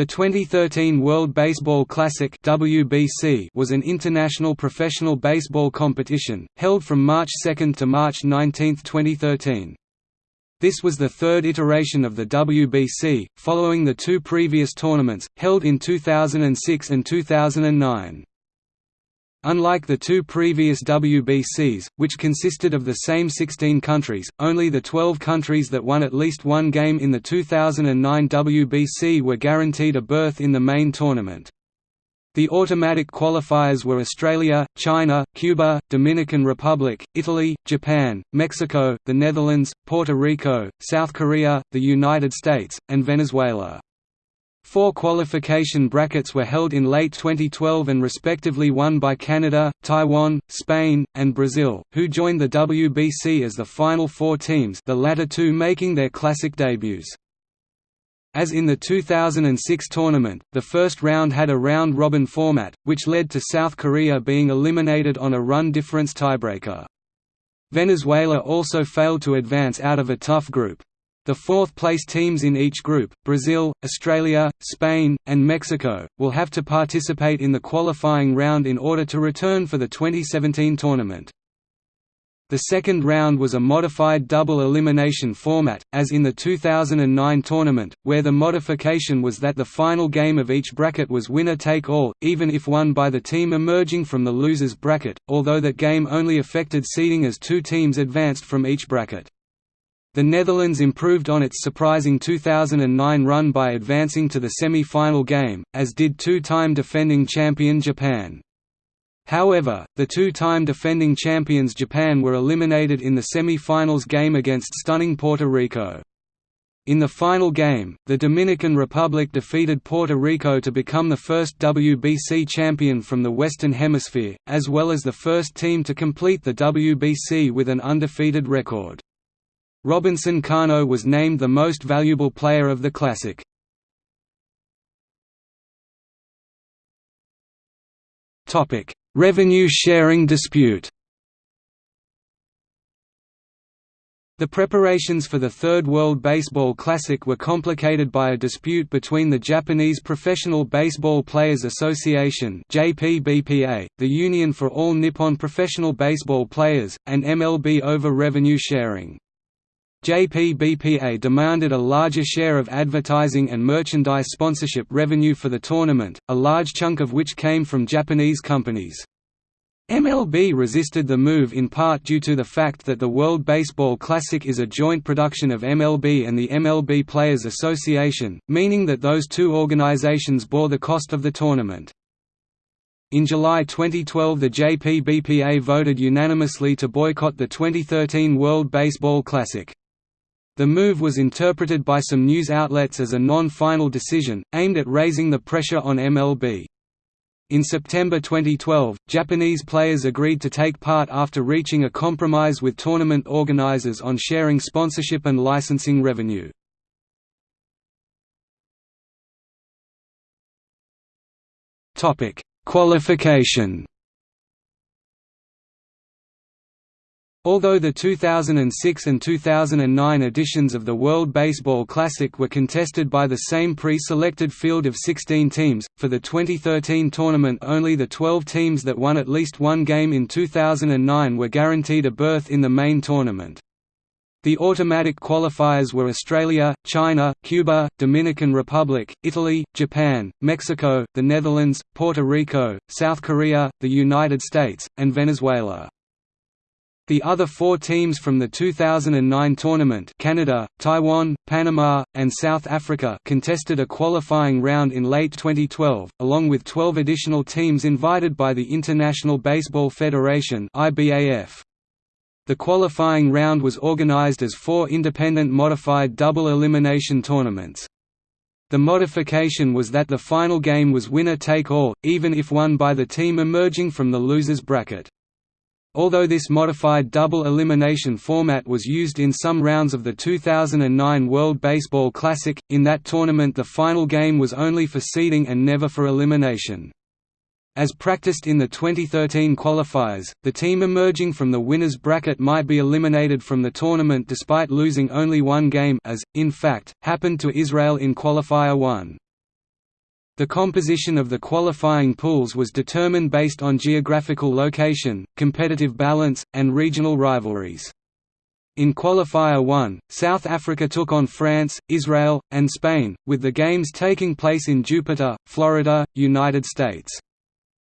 The 2013 World Baseball Classic WBC was an international professional baseball competition, held from March 2 to March 19, 2013. This was the third iteration of the WBC, following the two previous tournaments, held in 2006 and 2009. Unlike the two previous WBCs, which consisted of the same 16 countries, only the 12 countries that won at least one game in the 2009 WBC were guaranteed a berth in the main tournament. The automatic qualifiers were Australia, China, Cuba, Dominican Republic, Italy, Japan, Mexico, the Netherlands, Puerto Rico, South Korea, the United States, and Venezuela. Four qualification brackets were held in late 2012 and respectively won by Canada, Taiwan, Spain, and Brazil, who joined the WBC as the final four teams the latter two making their classic debuts. As in the 2006 tournament, the first round had a round-robin format, which led to South Korea being eliminated on a run difference tiebreaker. Venezuela also failed to advance out of a tough group. The fourth-place teams in each group, Brazil, Australia, Spain, and Mexico, will have to participate in the qualifying round in order to return for the 2017 tournament. The second round was a modified double elimination format, as in the 2009 tournament, where the modification was that the final game of each bracket was winner-take-all, even if won by the team emerging from the losers bracket, although that game only affected seeding as two teams advanced from each bracket. The Netherlands improved on its surprising 2009 run by advancing to the semi-final game, as did two-time defending champion Japan. However, the two-time defending champions Japan were eliminated in the semi-finals game against stunning Puerto Rico. In the final game, the Dominican Republic defeated Puerto Rico to become the first WBC champion from the Western Hemisphere, as well as the first team to complete the WBC with an undefeated record. Robinson Cano was named the most valuable player of the Classic. Revenue sharing dispute The preparations for the Third World Baseball Classic were complicated by a dispute between the Japanese Professional Baseball Players Association JPBPA, the Union for All Nippon Professional Baseball Players, and MLB over revenue sharing. JPBPA demanded a larger share of advertising and merchandise sponsorship revenue for the tournament, a large chunk of which came from Japanese companies. MLB resisted the move in part due to the fact that the World Baseball Classic is a joint production of MLB and the MLB Players Association, meaning that those two organizations bore the cost of the tournament. In July 2012 the JPBPA voted unanimously to boycott the 2013 World Baseball Classic. The move was interpreted by some news outlets as a non-final decision, aimed at raising the pressure on MLB. In September 2012, Japanese players agreed to take part after reaching a compromise with tournament organizers on sharing sponsorship and licensing revenue. Qualification Although the 2006 and 2009 editions of the World Baseball Classic were contested by the same pre-selected field of 16 teams, for the 2013 tournament only the 12 teams that won at least one game in 2009 were guaranteed a berth in the main tournament. The automatic qualifiers were Australia, China, Cuba, Dominican Republic, Italy, Japan, Mexico, the Netherlands, Puerto Rico, South Korea, the United States, and Venezuela. The other four teams from the 2009 tournament Canada, Taiwan, Panama, and South Africa contested a qualifying round in late 2012, along with 12 additional teams invited by the International Baseball Federation IBAF. The qualifying round was organized as four independent modified double elimination tournaments. The modification was that the final game was winner-take-all, even if won by the team emerging from the losers bracket. Although this modified double elimination format was used in some rounds of the 2009 World Baseball Classic, in that tournament the final game was only for seeding and never for elimination. As practiced in the 2013 qualifiers, the team emerging from the winner's bracket might be eliminated from the tournament despite losing only one game as, in fact, happened to Israel in Qualifier 1. The composition of the qualifying pools was determined based on geographical location, competitive balance, and regional rivalries. In Qualifier 1, South Africa took on France, Israel, and Spain, with the games taking place in Jupiter, Florida, United States.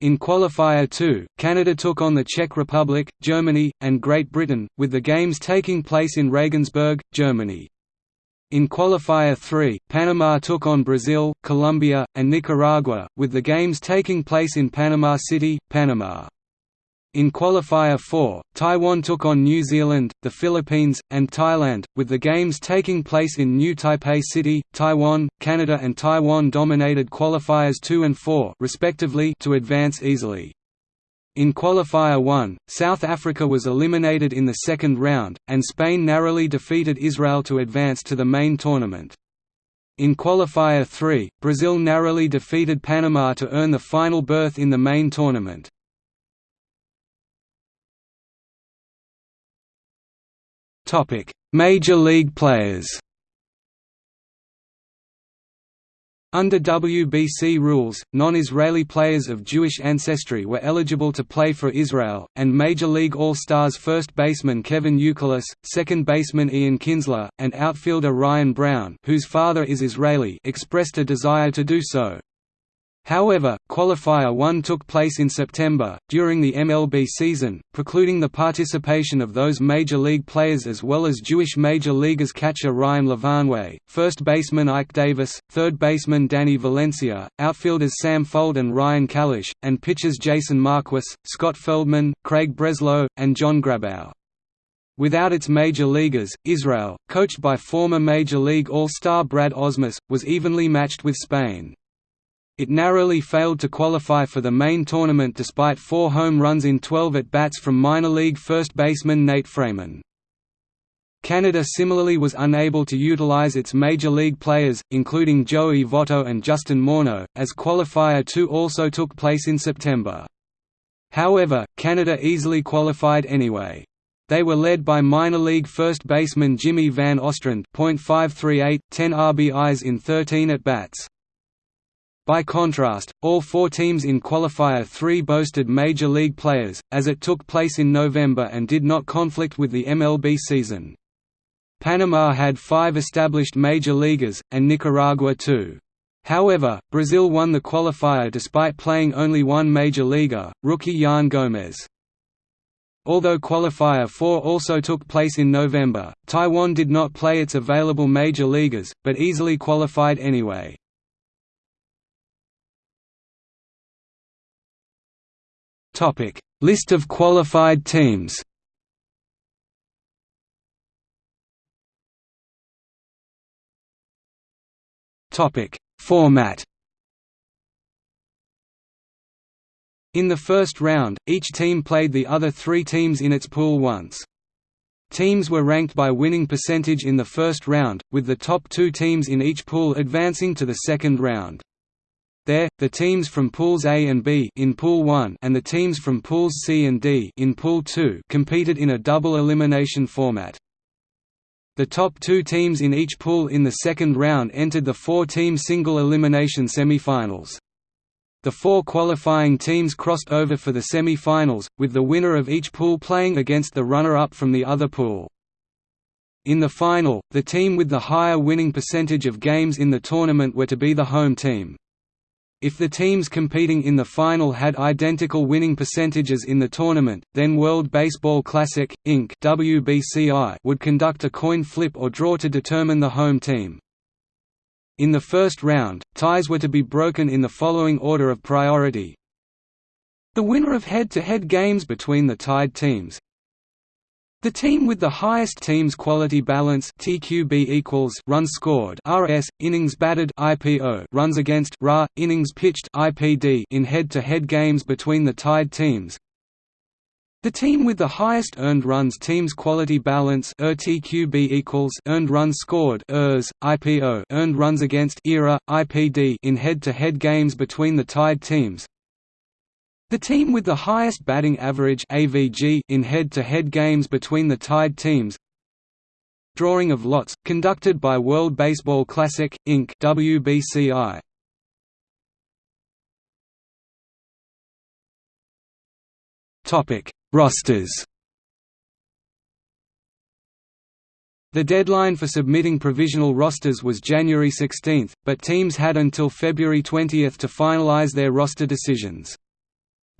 In Qualifier 2, Canada took on the Czech Republic, Germany, and Great Britain, with the games taking place in Regensburg, Germany. In Qualifier 3, Panama took on Brazil, Colombia, and Nicaragua, with the games taking place in Panama City, Panama. In Qualifier 4, Taiwan took on New Zealand, the Philippines, and Thailand, with the games taking place in New Taipei City, Taiwan. Canada and Taiwan dominated qualifiers 2 and 4 respectively to advance easily. In Qualifier 1, South Africa was eliminated in the second round, and Spain narrowly defeated Israel to advance to the main tournament. In Qualifier 3, Brazil narrowly defeated Panama to earn the final berth in the main tournament. Major League players Under WBC rules, non-Israeli players of Jewish ancestry were eligible to play for Israel, and Major League All-Stars first baseman Kevin Youkilis, second baseman Ian Kinsler, and outfielder Ryan Braun whose father is Israeli expressed a desire to do so. However, Qualifier 1 took place in September, during the MLB season, precluding the participation of those Major League players as well as Jewish Major Leaguers catcher Ryan Lavarnway, first baseman Ike Davis, third baseman Danny Valencia, outfielders Sam Fuld and Ryan Kalish, and pitchers Jason Marquis, Scott Feldman, Craig Breslow, and John Grabow. Without its major leaguers, Israel, coached by former Major League All-Star Brad Ausmus, was evenly matched with Spain. It narrowly failed to qualify for the main tournament despite four home runs in 12 at-bats from minor league first baseman Nate Freiman. Canada similarly was unable to utilize its major league players, including Joey Votto and Justin Morneau, as Qualifier 2 also took place in September. However, Canada easily qualified anyway. They were led by minor league first baseman Jimmy Van Ostrand .538, 10 RBIs in 13 at-bats. By contrast, all four teams in Qualifier 3 boasted major league players, as it took place in November and did not conflict with the MLB season. Panama had five established major leaguers, and Nicaragua two. However, Brazil won the qualifier despite playing only one major leaguer, rookie Yan Gomes. Although Qualifier 4 also took place in November, Taiwan did not play its available major leaguers, but easily qualified anyway. Topic: List of qualified teams. Topic: Format. In the first round, each team played the other three teams in its pool once. Teams were ranked by winning percentage in the first round, with the top two teams in each pool advancing to the second round. There, the teams from pools A and B in pool 1 and the teams from pools C and D in pool 2 competed in a double elimination format. The top two teams in each pool in the second round entered the four-team single elimination semi-finals. The four qualifying teams crossed over for the semi-finals, with the winner of each pool playing against the runner-up from the other pool. In the final, the team with the higher winning percentage of games in the tournament were to be the home team. If the teams competing in the final had identical winning percentages in the tournament, then World Baseball Classic, Inc. WBCI would conduct a coin flip or draw to determine the home team. In the first round, ties were to be broken in the following order of priority. The winner of head-to-head -head games between the tied teams, the team with the highest team's quality balance (TQB equals) runs scored (RS) innings batted (IPO) runs against (RA) innings pitched (IPD) in head-to-head -head games between the tied teams. The team with the highest earned runs team's quality balance (TQB equals) earned runs scored (ERS) IPO earned runs against (ERA) IPD in head-to-head -head games between the tied teams. The team with the highest batting average AVG in head-to-head -head games between the tied teams Drawing of lots, conducted by World Baseball Classic, Inc. WBCI. Rosters The deadline for submitting provisional rosters was January 16, but teams had until February 20 to finalize their roster decisions.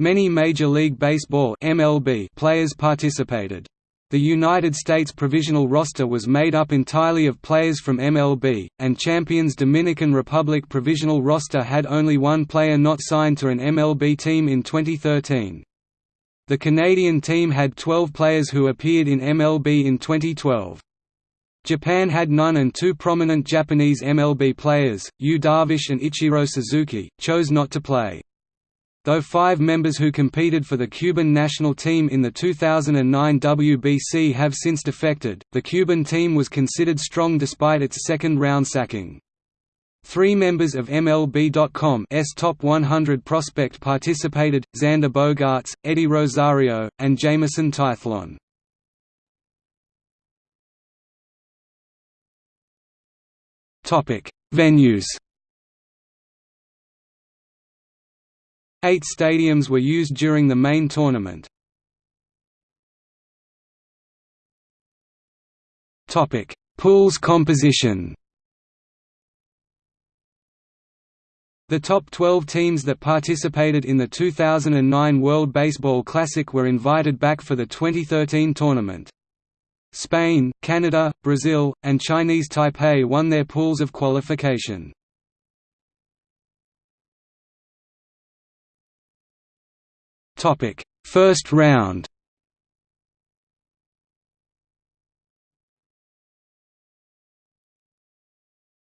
Many Major League Baseball (MLB) players participated. The United States provisional roster was made up entirely of players from MLB, and Champions Dominican Republic provisional roster had only one player not signed to an MLB team in 2013. The Canadian team had 12 players who appeared in MLB in 2012. Japan had none and two prominent Japanese MLB players, Yu Darvish and Ichiro Suzuki, chose not to play. Though five members who competed for the Cuban national team in the 2009 WBC have since defected, the Cuban team was considered strong despite its second-round sacking. Three members of MLB.com's Top 100 prospect participated, Xander Bogaerts, Eddie Rosario, and Jameson Taillon. Venues Eight stadiums were used during the main tournament. Pools composition The top 12 teams that participated in the 2009 World Baseball Classic were invited back for the 2013 tournament. Spain, Canada, Brazil, and Chinese Taipei won their pools of qualification. Topic: First round.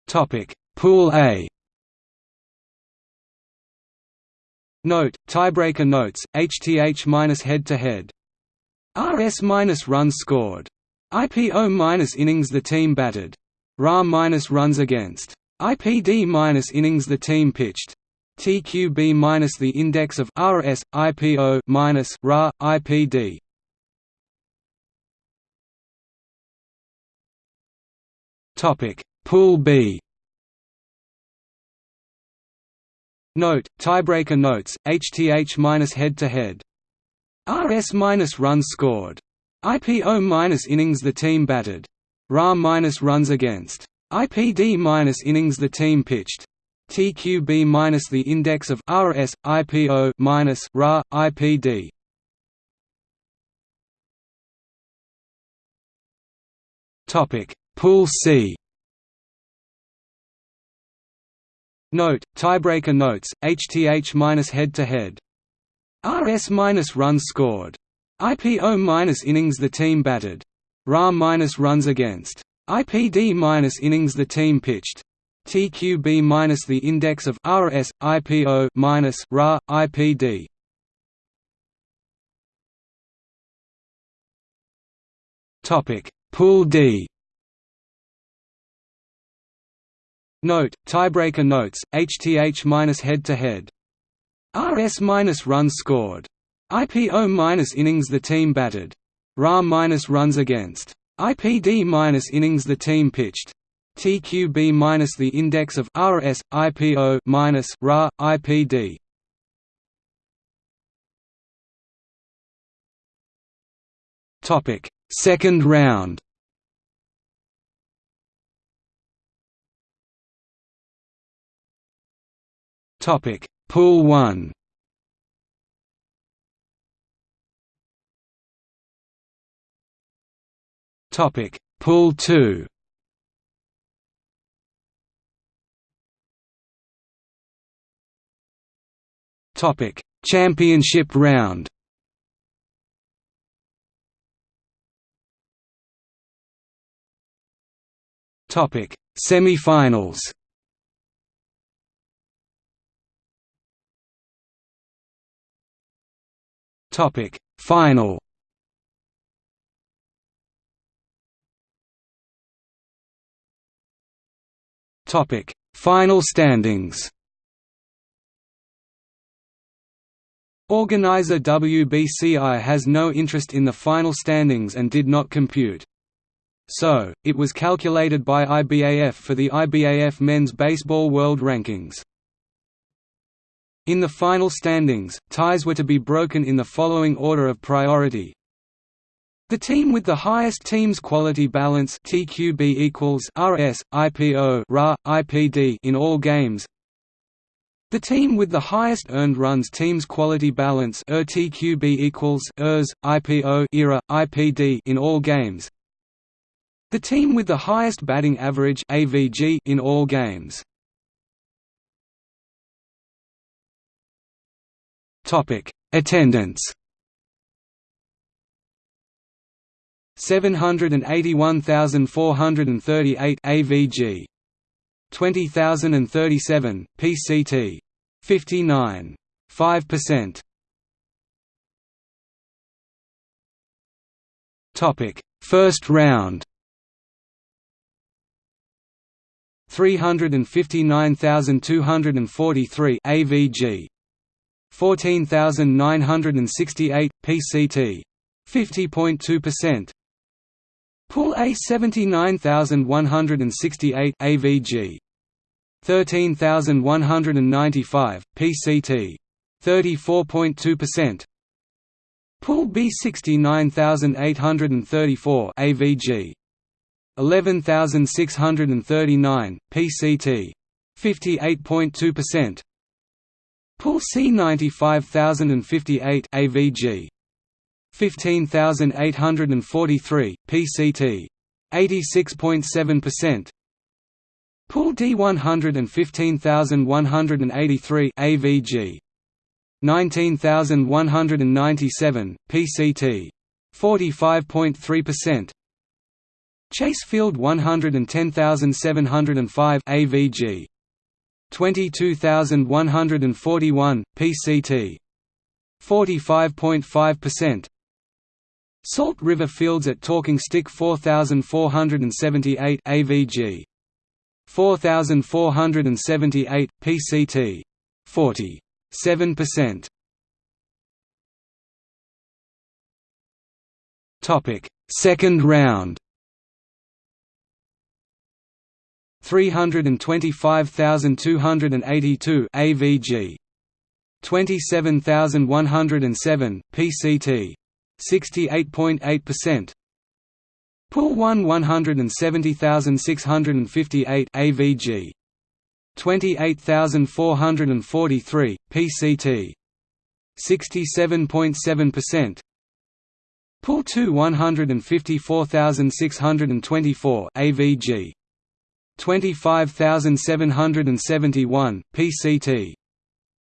Topic: Pool A. Note: Tiebreaker notes. HTH minus head to head. RS minus runs scored. IPO minus innings the team batted. RA minus runs against. IPD minus innings the team pitched. TQB minus the index of RS IPO minus RA IPD. Topic Pool B. Note: Tiebreaker notes. HTH minus head to head. RS minus runs scored. IPO minus innings the team batted. RA minus runs against. IPD minus innings the team pitched. TQB minus the index of RS IPO minus RA IPD. Topic Pool C. Note: Tiebreaker notes. HTH minus head to head. RS minus runs scored. IPO minus innings the team batted. RA minus runs against. IPD minus innings the team pitched. TQB minus the index of RS IPO minus RA IPD. Topic Pool D. Note: Tiebreaker notes. HTH minus head to head. RS minus runs scored. IPO minus innings the team batted. RA minus runs against. IPD minus innings the team pitched. TQB minus the index of RS IPO minus RA IPD. Topic: Second round. Topic: Pool 1. Topic: Pool 2. Topic: Championship round. Topic: Semifinals. Topic: Final. Topic: Final standings. Organizer WBCI has no interest in the final standings and did not compute. So, it was calculated by IBAF for the IBAF Men's Baseball World Rankings. In the final standings, ties were to be broken in the following order of priority. The team with the highest team's quality balance TQB equals RS, IPO, RA, IPD in all games. The team with the highest earned runs team's quality balance ERTQB equals ERS, IPO, ERA, IPD in all games. The team with the highest batting average AVG in all games. Topic: Attendance. 781,438 AVG 20,037 PCT 59 5% Topic. First round. 359,243 AVG 14,968 PCT 50.2% Pool A 79168 AVG 13195 PCT 34.2% Pool B 69834 AVG 11639 PCT 58.2% Pool C 95058 AVG 15843 PCT 86.7% Pool D 115183 AVG 19197 PCT 45.3% Chase Field 110705 AVG 22141 PCT 45.5% Salt River Fields at Talking Stick 4478 AVG 4478 PCT 47% Topic. Second round. 325,282 AVG 27107 PCT 68.8% Pool 1 170658 AVG 28443 PCT 67.7% Pool 2 154624 AVG 25771 PCT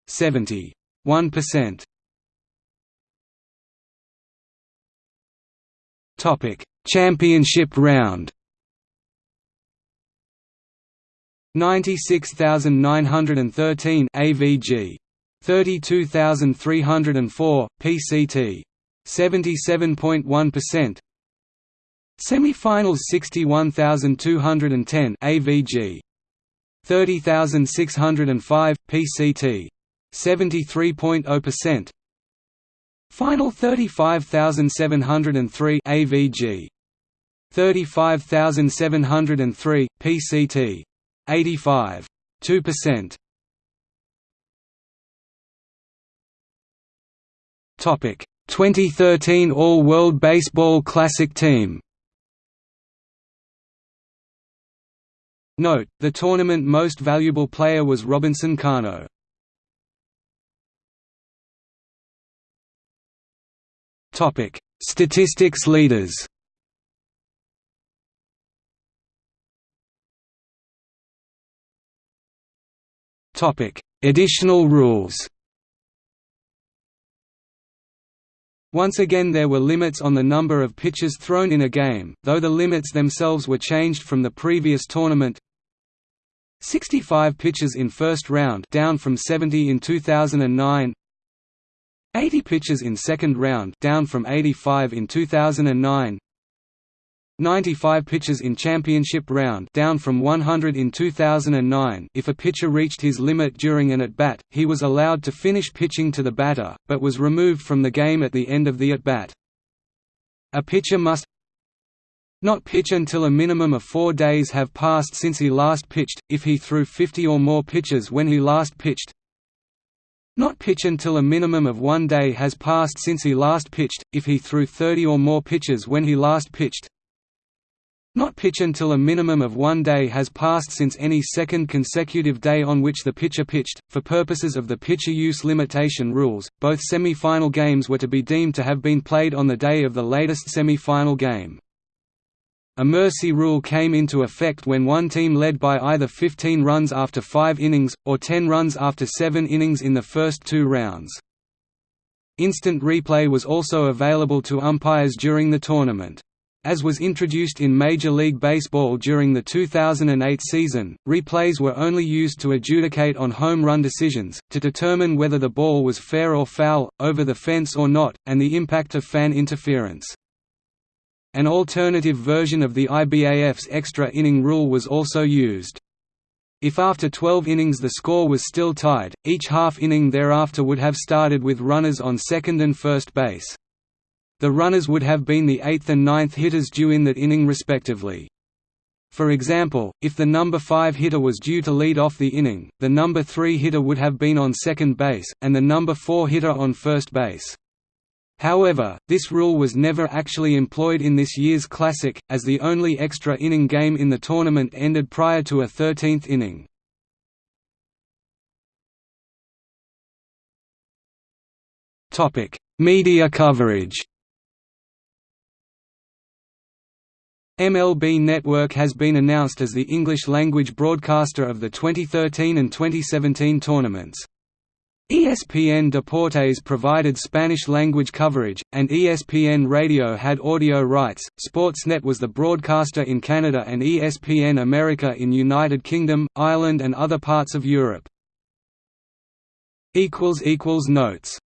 71% Topic: Championship round. 96913 AVG 32304 PCT 77.1% Semi-finals 61210 AVG 30605 PCT 73.0% Final 35703 AVG 35703 PCT 85 2% Topic. 2013 All-World Baseball Classic Team. Note, the tournament most valuable player was Robinson Cano. Topic: Statistics leaders. Topic: Additional rules. Once again there were limits on the number of pitches thrown in a game, though the limits themselves were changed from the previous tournament. 65 pitches in first round down from 70 in 2009 80 pitches in second round down from 85 in 2009 95 pitches in championship round down from 100 in 2009 if a pitcher reached his limit during an at-bat, he was allowed to finish pitching to the batter, but was removed from the game at the end of the at-bat. A pitcher must not pitch until a minimum of four days have passed since he last pitched, if he threw 50 or more pitches when he last pitched Not pitch until a minimum of one day has passed since he last pitched, if he threw 30 or more pitches when he last pitched. Not pitch until a minimum of one day has passed since any second consecutive day on which the pitcher pitched. For purposes of the pitcher use limitation rules, both semi-final games were to be deemed to have been played on the day of the latest semi-final game. A mercy rule came into effect when one team led by either 15 runs after 5 innings, or 10 runs after 7 innings in the first two rounds. Instant replay was also available to umpires during the tournament. As was introduced in Major League Baseball during the 2008 season, replays were only used to adjudicate on home run decisions, to determine whether the ball was fair or foul, over the fence or not, and the impact of fan interference. An alternative version of the IBAF's extra inning rule was also used. If after 12 innings the score was still tied, each half inning thereafter would have started with runners on second and first base. The runners would have been the eighth and ninth hitters due in that inning respectively. For example, if the number 5 hitter was due to lead off the inning, the number 3 hitter would have been on second base, and the number 4 hitter on first base. However, this rule was never actually employed in this year's Classic, as the only extra inning game in the tournament ended prior to a 13th inning. Media coverage MLB Network has been announced as the English-language broadcaster of the 2013 and 2017 tournaments. ESPN Deportes provided Spanish-language coverage, and ESPN Radio had audio rights. Sportsnet was the broadcaster in Canada and ESPN America in United Kingdom, Ireland and other parts of Europe. Notes